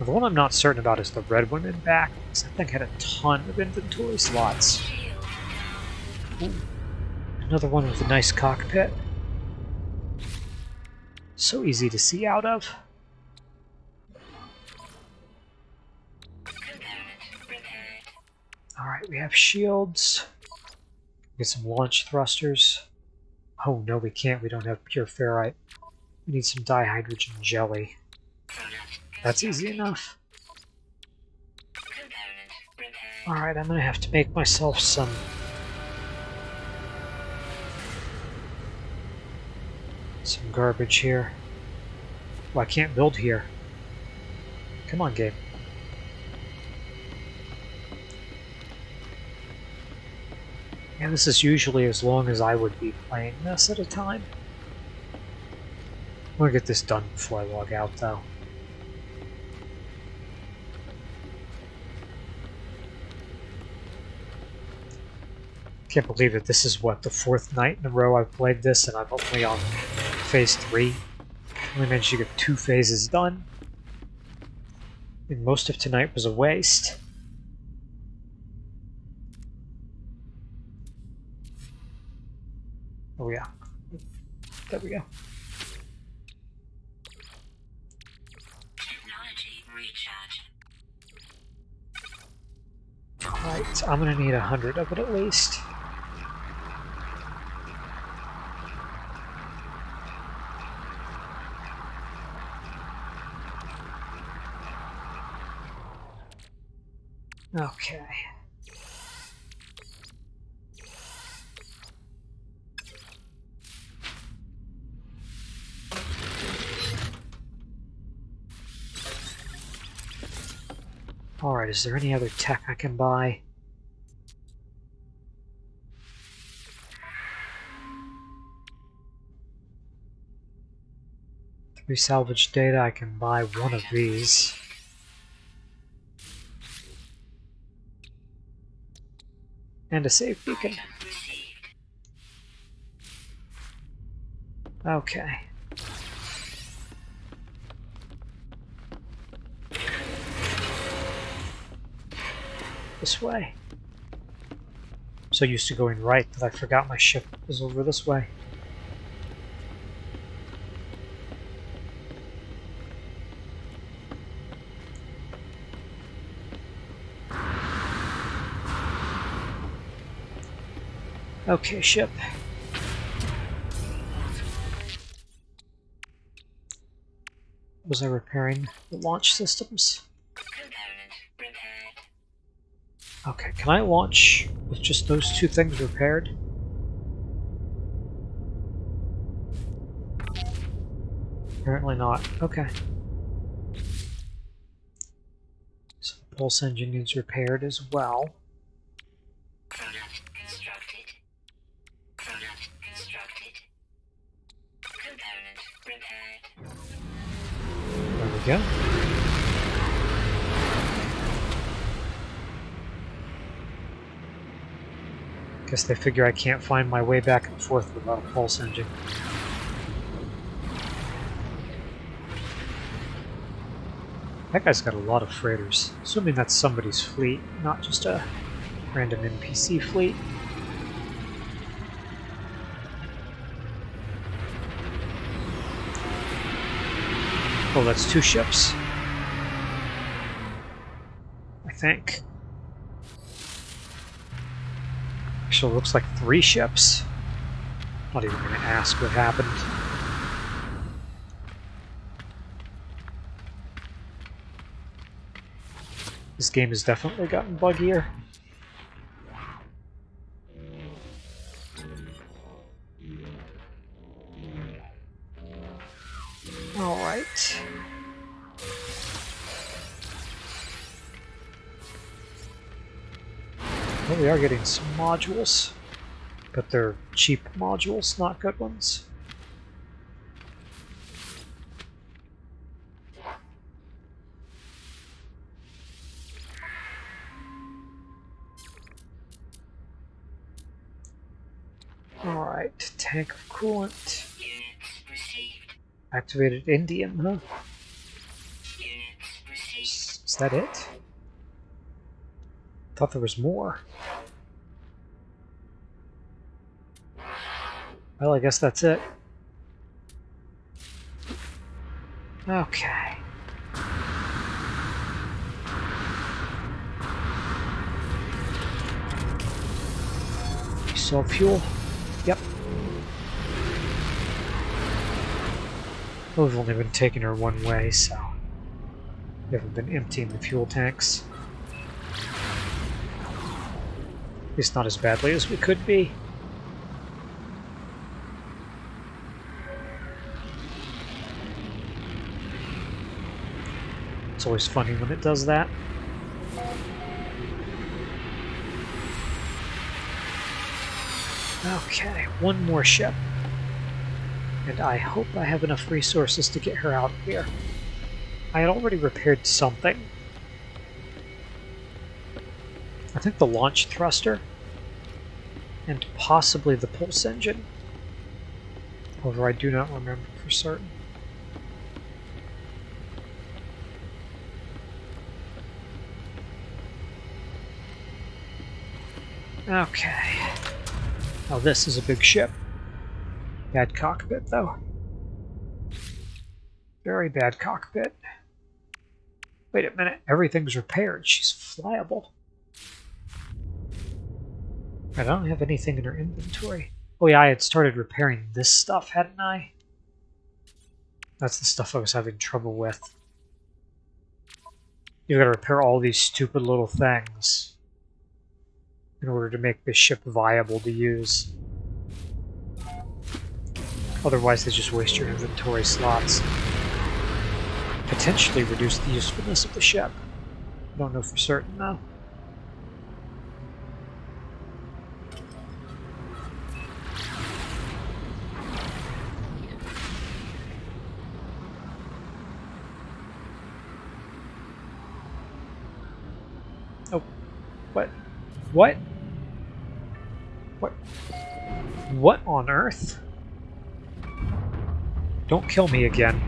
The one I'm not certain about is the red one in back, because that thing had a ton of inventory slots. Ooh. Another one with a nice cockpit. So easy to see out of. Alright, we have shields. Get some launch thrusters. Oh no, we can't. We don't have pure ferrite. We need some dihydrogen jelly. That's easy enough. Alright, I'm gonna have to make myself some... Some garbage here. Well, I can't build here. Come on, game. And this is usually as long as I would be playing this at a time. I'm gonna get this done before I log out, though. Can't believe it. This is, what, the fourth night in a row I've played this, and I'm only on phase three. Only managed to get two phases done. And most of tonight was a waste. Oh yeah. There we go. Alright, I'm gonna need a hundred of it at least. Okay. Alright, is there any other tech I can buy? Three salvage data, I can buy one of these. And a save beacon. Okay. This way. I'm so used to going right that I forgot my ship was over this way. Okay, ship. Was I repairing the launch systems? Okay, can I launch with just those two things repaired? Apparently not. Okay. So the pulse engine is repaired as well. There we go. Guess they figure I can't find my way back and forth without a pulse engine. That guy's got a lot of freighters. Assuming that's somebody's fleet, not just a random NPC fleet. Oh, that's two ships. I think. Actually, looks like three ships. Not even going to ask what happened. This game has definitely gotten buggier. Alright. Well, we are getting some modules, but they're cheap modules, not good ones. Alright, tank of coolant. Activated Indium, huh? Is that it? Thought there was more. Well, I guess that's it. Okay. You saw fuel? Yep. Well, we've only been taking her one way, so we haven't been emptying the fuel tanks. At least not as badly as we could be. It's always funny when it does that. Okay, one more ship. And I hope I have enough resources to get her out of here. I had already repaired something. I think the launch thruster. And possibly the pulse engine. However, I do not remember for certain. Okay. Now this is a big ship. Bad cockpit, though. Very bad cockpit. Wait a minute, everything's repaired. She's flyable. I don't have anything in her inventory. Oh yeah, I had started repairing this stuff, hadn't I? That's the stuff I was having trouble with. You gotta repair all these stupid little things in order to make this ship viable to use. Otherwise they just waste your inventory slots. Potentially reduce the usefulness of the ship. I don't know for certain though. Oh? What? What on earth? Don't kill me again.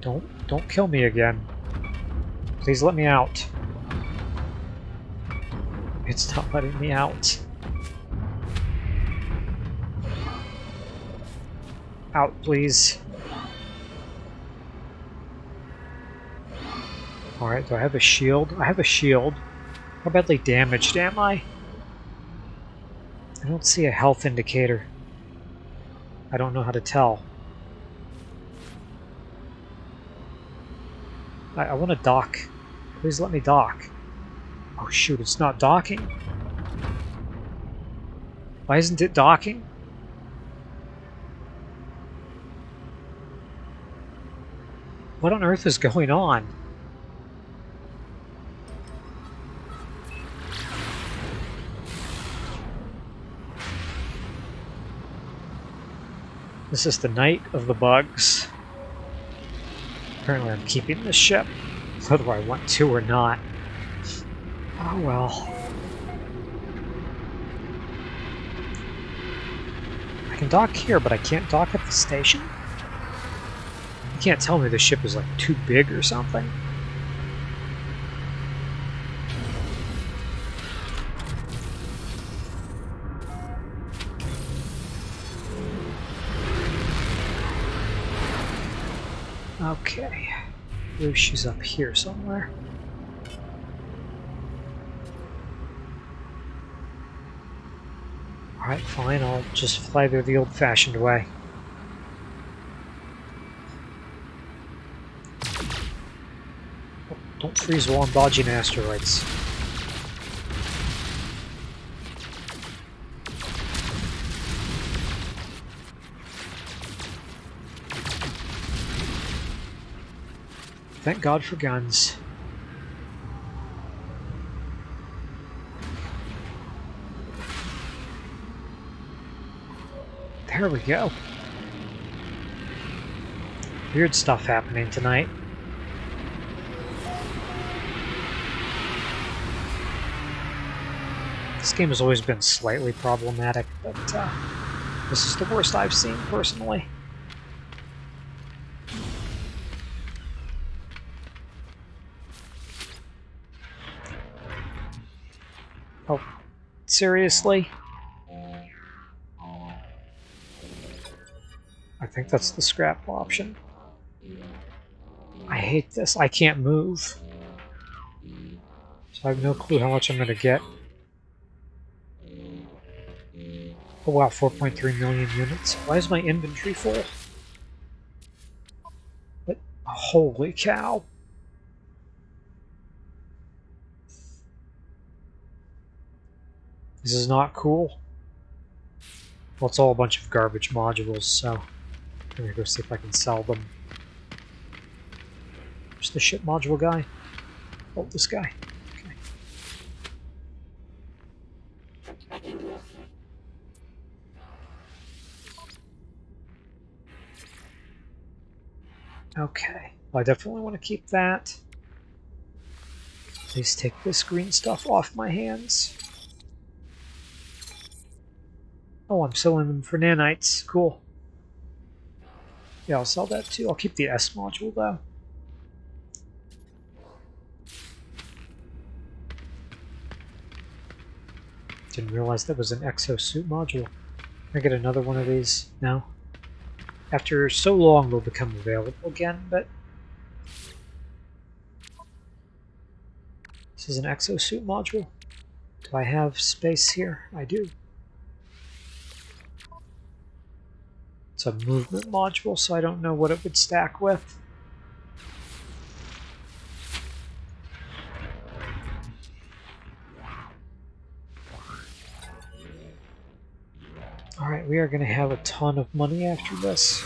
Don't, don't kill me again. Please let me out. It's not letting me out. Out, please. Alright, do I have a shield? I have a shield. How badly damaged am I? I don't see a health indicator. I don't know how to tell. I, I want to dock. Please let me dock. Oh shoot, it's not docking. Why isn't it docking? What on earth is going on? This is the night of the bugs. Apparently I'm keeping this ship, whether I want to or not. Oh well. I can dock here, but I can't dock at the station? You can't tell me the ship is like too big or something. Okay. Maybe she's up here somewhere. Alright, fine, I'll just fly there the old-fashioned way. Oh, don't freeze while I'm dodging asteroids. Thank God for guns. There we go. Weird stuff happening tonight. This game has always been slightly problematic, but uh, this is the worst I've seen personally. Oh, seriously? I think that's the scrap option. I hate this. I can't move. So I have no clue how much I'm going to get. Oh wow, 4.3 million units. Why is my inventory full? But, holy cow. This is not cool. Well, it's all a bunch of garbage modules, so I'm gonna go see if I can sell them. Where's the ship module guy? Oh, this guy. Okay, well, I definitely want to keep that. Please take this green stuff off my hands. Oh, I'm selling them for nanites. Cool. Yeah, I'll sell that too. I'll keep the S module though. Didn't realize that was an exosuit module. Can I get another one of these now? After so long, they'll become available again, but... This is an exosuit module. Do I have space here? I do. It's a movement module, so I don't know what it would stack with. Alright, we are going to have a ton of money after this.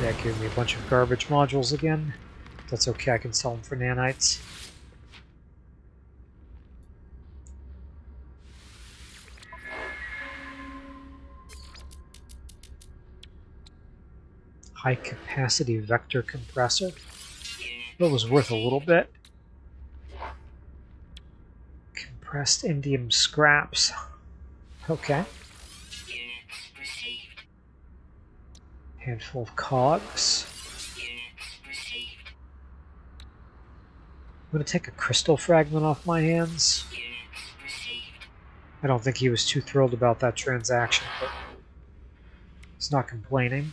That gave me a bunch of garbage modules again. That's okay, I can sell them for nanites. High capacity vector compressor. That was worth a little bit. Compressed indium scraps. Okay. Handful of cogs. I'm going to take a crystal fragment off my hands. I don't think he was too thrilled about that transaction, but he's not complaining.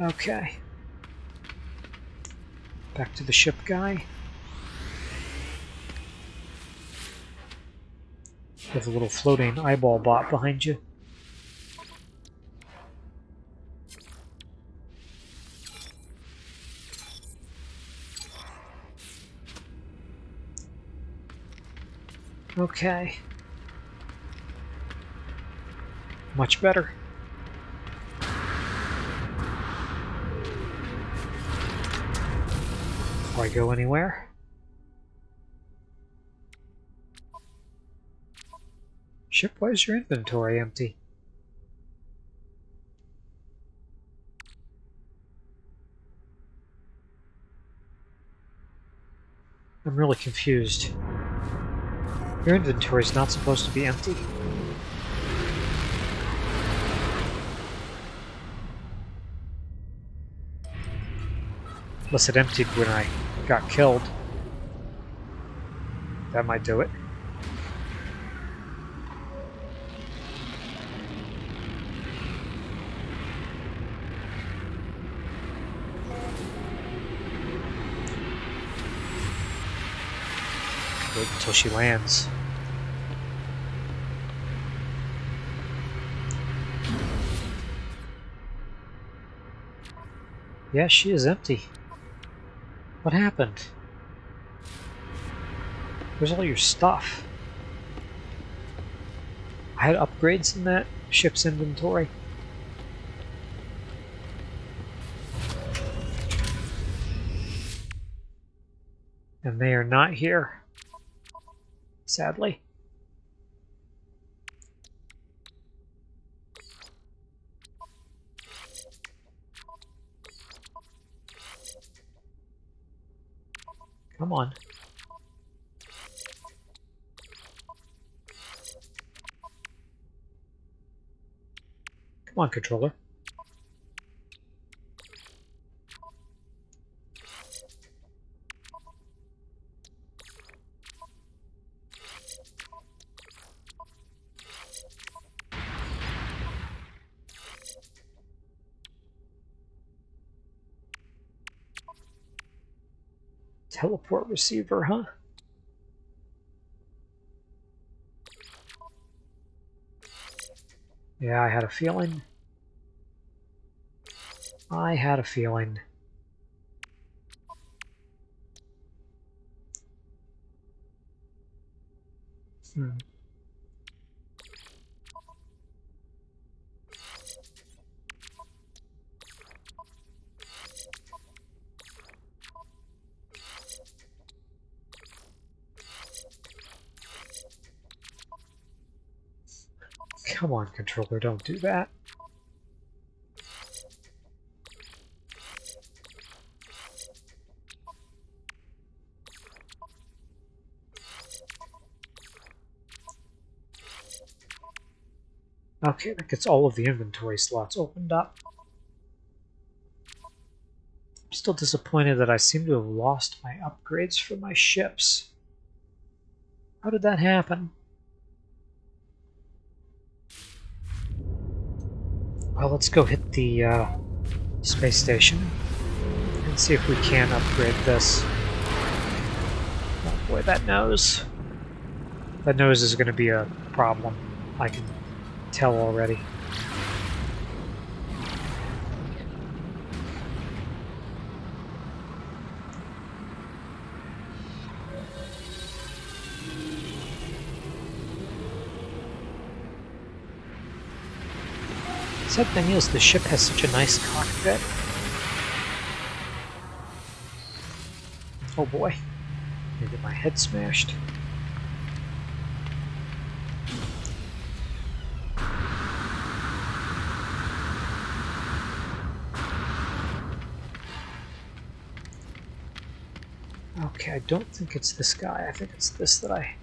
Okay. Back to the ship guy. With a little floating eyeball bot behind you. Okay. Much better. Before I go anywhere. Ship, why is your inventory empty? I'm really confused. Your inventory is not supposed to be empty. Unless it emptied when I got killed. That might do it. Wait until she lands. Yeah, she is empty. What happened? Where's all your stuff? I had upgrades in that ship's inventory. And they are not here. Sadly. Come on. Come on, controller. Receiver, huh? Yeah, I had a feeling. I had a feeling. Hmm. Come on, controller, don't do that. Okay, that gets all of the inventory slots opened up. I'm still disappointed that I seem to have lost my upgrades for my ships. How did that happen? Well, let's go hit the uh, space station and see if we can upgrade this. Oh boy, that nose. That nose is going to be a problem. I can tell already. Sad thing is, the ship has such a nice cockpit. Oh boy. I get my head smashed. Okay, I don't think it's this guy. I think it's this that I...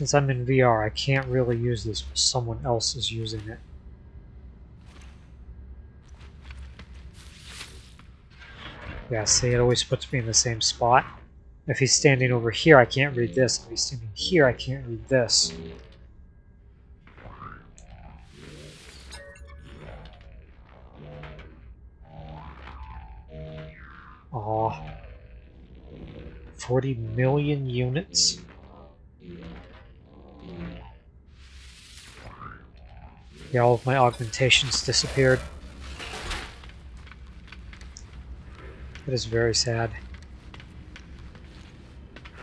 Since I'm in VR, I can't really use this, but someone else is using it. Yeah, see, it always puts me in the same spot. If he's standing over here, I can't read this. If he's standing here, I can't read this. Aw. 40 million units? Yeah, all of my augmentations disappeared. That is very sad.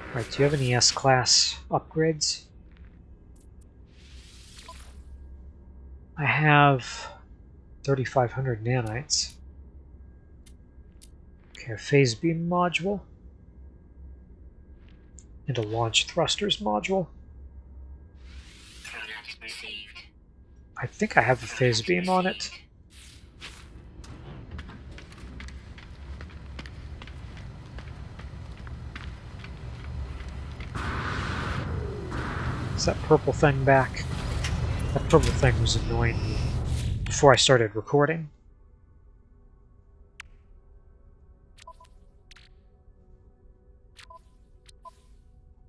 Alright, do you have any S-Class upgrades? I have 3,500 nanites. Okay, a phase beam module. And a launch thrusters module. I think I have a phase beam on it. Is that purple thing back? That purple thing was annoying me before I started recording.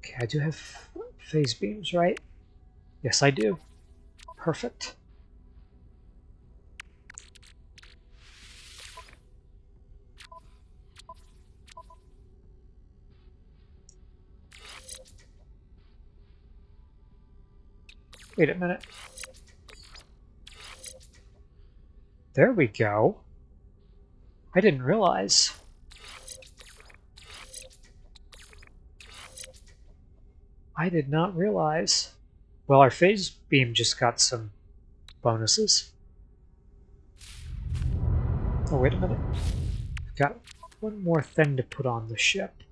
Okay, I do have phase beams, right? Yes, I do. Perfect. Wait a minute. There we go. I didn't realize. I did not realize. Well, our phase beam just got some bonuses. Oh, wait a minute. I've got one more thing to put on the ship.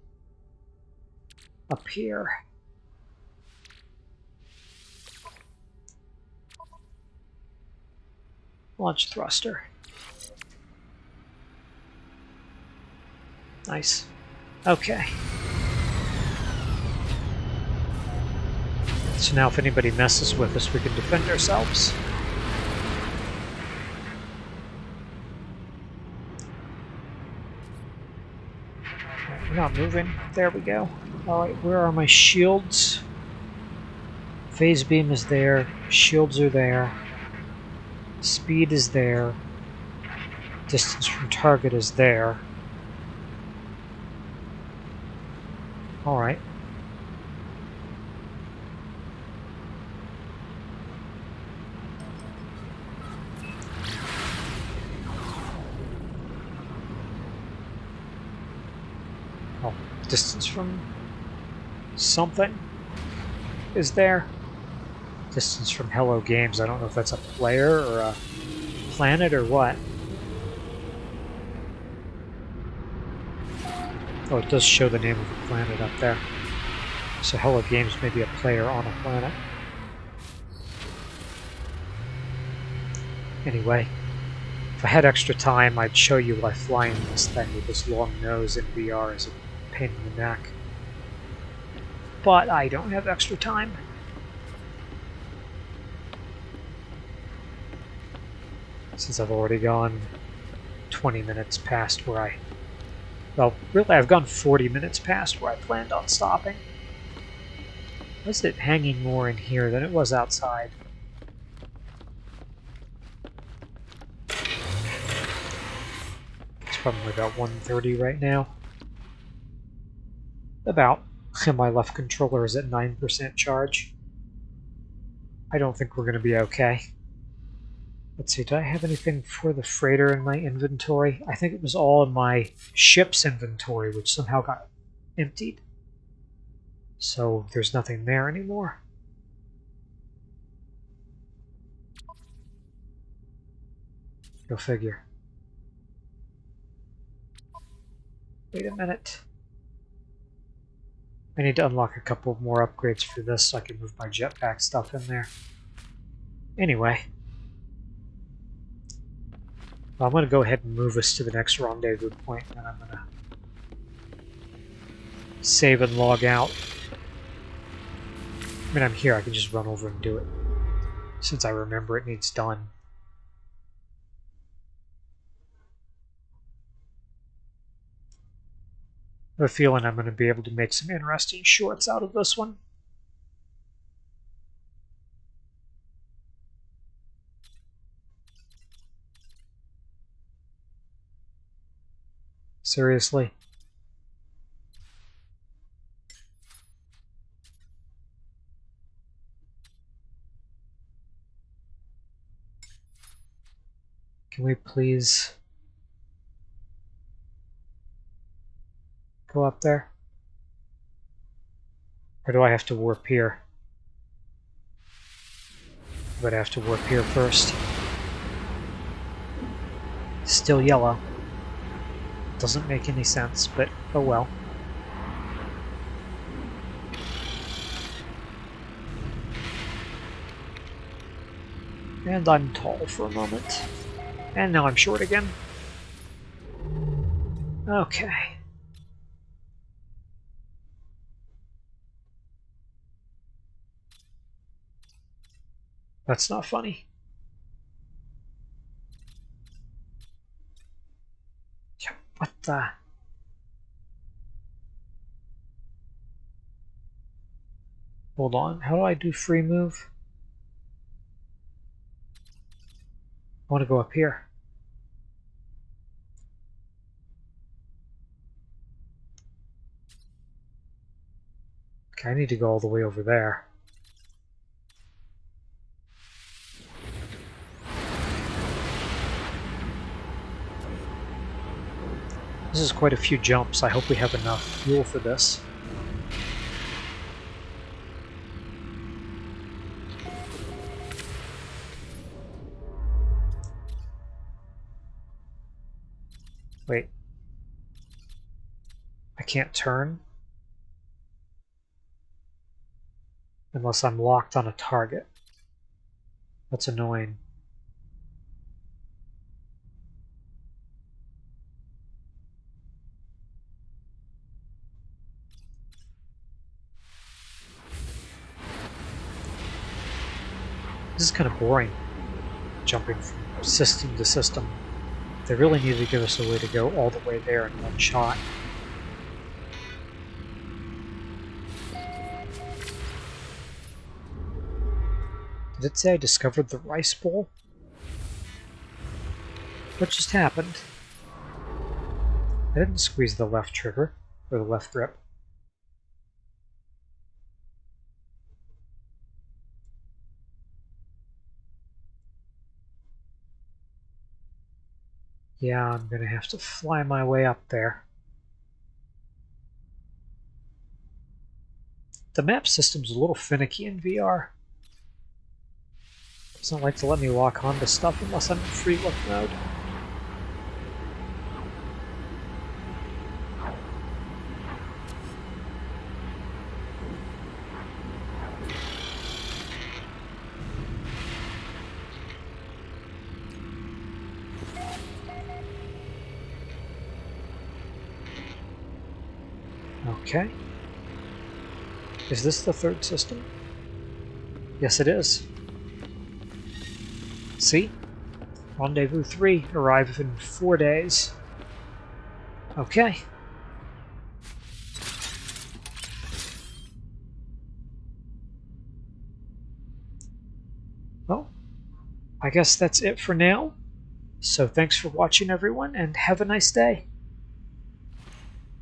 Up here. Launch thruster. Nice. Okay. So now if anybody messes with us, we can defend ourselves. We're not moving. There we go. Alright, where are my shields? Phase beam is there. Shields are there. Speed is there. Distance from target is there. Alright. Oh, distance from something is there. Distance from Hello Games. I don't know if that's a player or a planet or what. Oh, it does show the name of the planet up there. So Hello Games may be a player on a planet. Anyway, if I had extra time, I'd show you why flying this thing with this long nose in VR is a pain in the neck. But I don't have extra time. Since I've already gone 20 minutes past where I well, really, I've gone 40 minutes past where I planned on stopping. Why is it hanging more in here than it was outside? It's probably about 130 right now. About. And my left controller is at 9% charge. I don't think we're going to be okay. Let's see, do I have anything for the freighter in my inventory? I think it was all in my ship's inventory, which somehow got emptied. So there's nothing there anymore. Go figure. Wait a minute. I need to unlock a couple more upgrades for this so I can move my jetpack stuff in there. Anyway. I'm going to go ahead and move us to the next rendezvous point, and I'm going to save and log out. I mean, I'm here. I can just run over and do it, since I remember it needs done. I have a feeling I'm going to be able to make some interesting shorts out of this one. Seriously? Can we please go up there? Or do I have to warp here? But I have to warp here first. Still yellow. Doesn't make any sense, but oh well. And I'm tall for a moment. And now I'm short again. Okay. That's not funny. What? Hold on, how do I do free move? I want to go up here. Okay, I need to go all the way over there. This is quite a few jumps. I hope we have enough fuel for this. Wait. I can't turn? Unless I'm locked on a target. That's annoying. This is kind of boring, jumping from system to system. They really need to give us a way to go all the way there in one shot. Did it say I discovered the rice bowl? What just happened? I didn't squeeze the left trigger, or the left grip. Yeah, I'm gonna have to fly my way up there. The map system's a little finicky in VR. Doesn't like to let me lock onto stuff unless I'm in free look mode. Okay. Is this the third system? Yes, it is. See? Rendezvous 3 arrive in four days. Okay. Well, I guess that's it for now. So thanks for watching everyone and have a nice day.